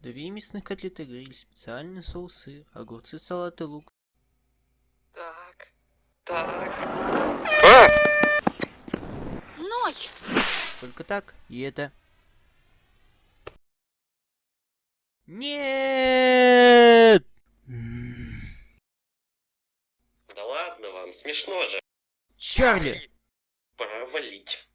Две мясных котлеты гриль, специальный соус, сыр, огурцы, салат и лук. Так. Так. Ной! Только так, и это. Нет! Да ладно вам, смешно же. Чарли! Пора валить.